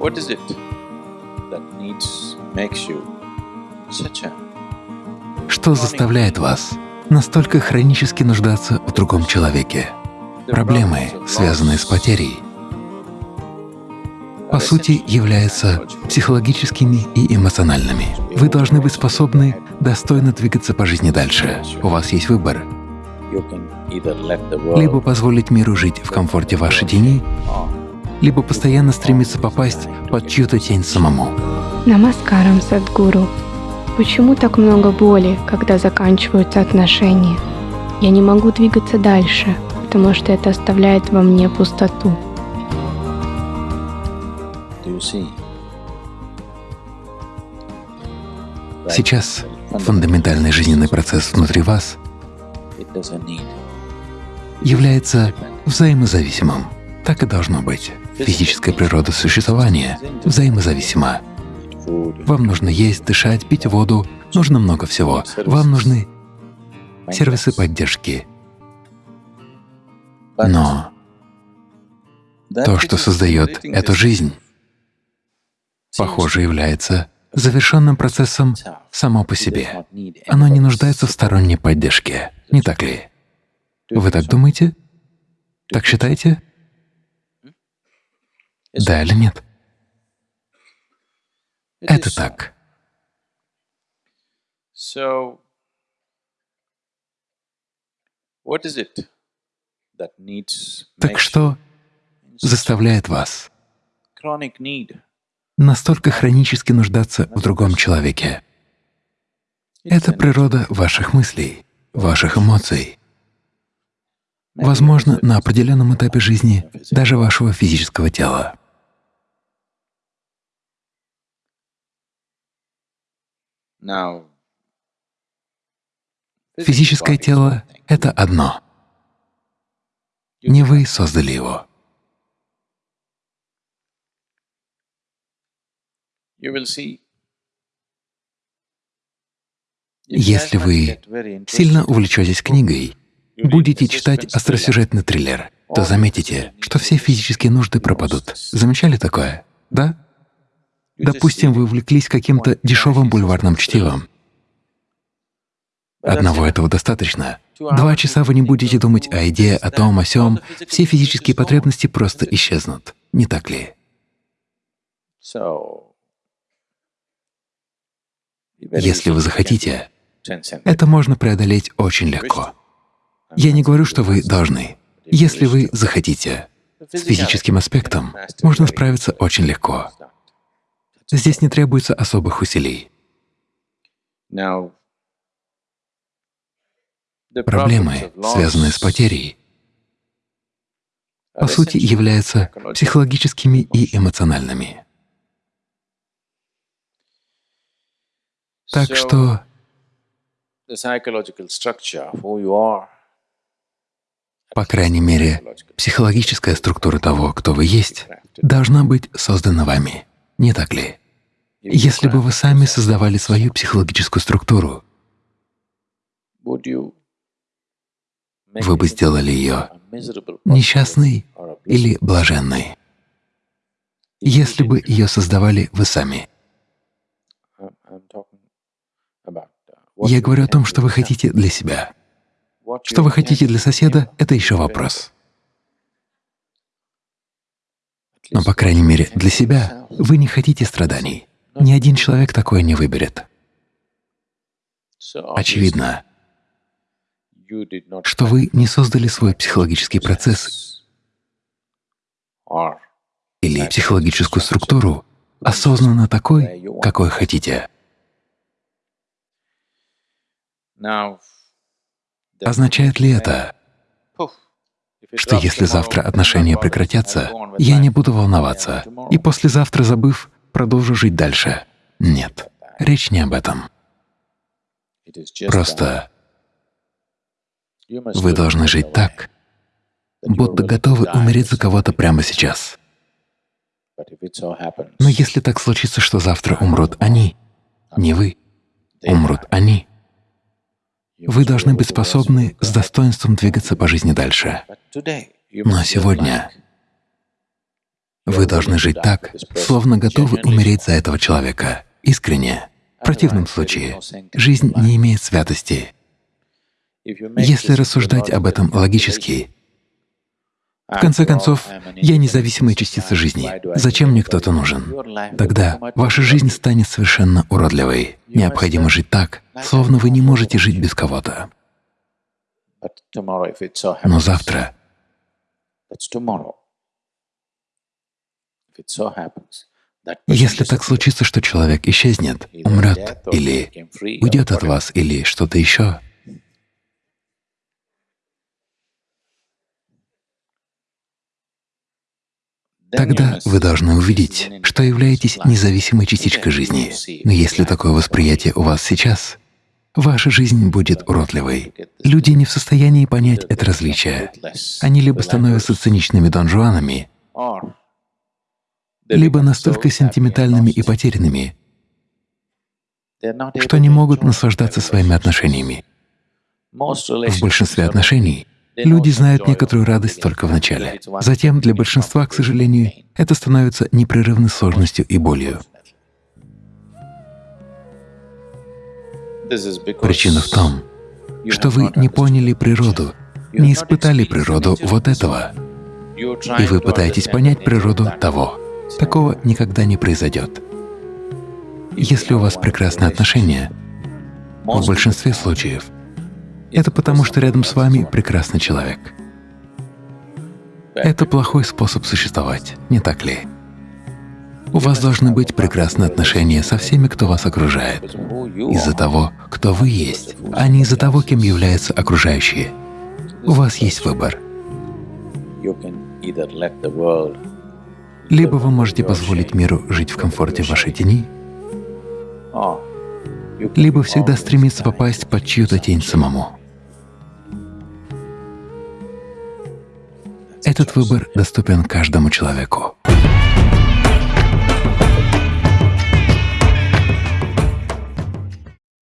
What is it that needs, makes you such a Что заставляет вас настолько хронически нуждаться в другом человеке? Проблемы, связанные с потерей, по сути, являются психологическими и эмоциональными. Вы должны быть способны достойно двигаться по жизни дальше. У вас есть выбор. Либо позволить миру жить в комфорте вашей тени, либо постоянно стремиться попасть под чью-то тень самому. Намаскарам, Садгуру. Почему так много боли, когда заканчиваются отношения? Я не могу двигаться дальше, потому что это оставляет во мне пустоту. Сейчас фундаментальный жизненный процесс внутри вас является взаимозависимым. Так и должно быть. Физическая природа существования взаимозависима. Вам нужно есть, дышать, пить воду, нужно много всего. Вам нужны сервисы поддержки. Но то, что создает эту жизнь, похоже, является завершенным процессом само по себе. Оно не нуждается в сторонней поддержке, не так ли? Вы так думаете? Так считаете? Да или нет? Это так. Так что заставляет вас настолько хронически нуждаться в другом человеке? Это природа ваших мыслей, ваших эмоций. Возможно, на определенном этапе жизни даже вашего физического тела. Физическое тело это одно. Не вы создали его. Если вы сильно увлечетесь книгой, будете читать остросюжетный триллер, то заметите, что все физические нужды пропадут. Замечали такое? Да? Допустим, вы увлеклись каким-то дешевым бульварным чтивом. Одного этого достаточно. Два часа вы не будете думать о еде, о том, о сём. Все физические потребности просто исчезнут. Не так ли? Если вы захотите, это можно преодолеть очень легко. Я не говорю, что вы должны. Если вы захотите, с физическим аспектом можно справиться очень легко. Здесь не требуется особых усилий. Проблемы, связанные с потерей, по сути, являются психологическими и эмоциональными. Так что По крайней мере, психологическая структура того, кто вы есть, должна быть создана вами, не так ли? Если бы вы сами создавали свою психологическую структуру, вы бы сделали ее несчастной или блаженной, если бы ее создавали вы сами. Uh, Я говорю о том, что вы хотите для себя. Что вы хотите для соседа это еще вопрос. Но, по крайней мере, для себя вы не хотите страданий. Ни один человек такое не выберет. Очевидно, что вы не создали свой психологический процесс или психологическую структуру осознанно такой, какой хотите. the- Означает ли это, что если завтра отношения прекратятся, я не буду волноваться, и послезавтра, забыв, продолжу жить дальше? Нет, речь не об этом. Просто вы должны жить так, будто готовы умереть за кого-то прямо сейчас. Но если так случится, что завтра умрут они, не вы, умрут они, вы должны быть способны с достоинством двигаться по жизни дальше. Но сегодня Вы должны жить так, словно готовы умереть за этого человека, искренне. В противном случае жизнь не имеет святости. Если рассуждать об этом логически, в конце концов, я независимая частица жизни. Зачем мне кто-то нужен? Тогда ваша жизнь станет совершенно уродливой. Необходимо жить так, словно вы не можете жить без кого-то. Но завтра если так случится, что человек исчезнет, умрет или уйдет от вас, или что-то еще, Тогда вы должны увидеть, что являетесь независимой частичкой жизни. Но если такое восприятие у вас сейчас, ваша жизнь будет уродливой. Люди не в состоянии понять это различие. Они либо становятся циничными донжуанами, либо настолько сентиментальными и потерянными, что не могут наслаждаться своими отношениями. В большинстве отношений люди знают некоторую радость только в начале. Затем для большинства, к сожалению, это становится непрерывной сложностью и болью. Причина в том, что вы не поняли природу, не испытали природу вот этого, и вы пытаетесь понять природу того. Такого никогда не произойдет. Если у вас прекрасные отношения, в большинстве случаев это потому, что рядом с вами прекрасный человек. Это плохой способ существовать, не так ли? У вас должны быть прекрасные отношения со всеми, кто вас окружает, из-за того, кто вы есть, а не из-за того, кем являются окружающие. У вас есть выбор. Либо вы можете позволить миру жить в комфорте вашей тени, либо всегда стремиться попасть под чью-то тень самому. Этот выбор доступен каждому человеку.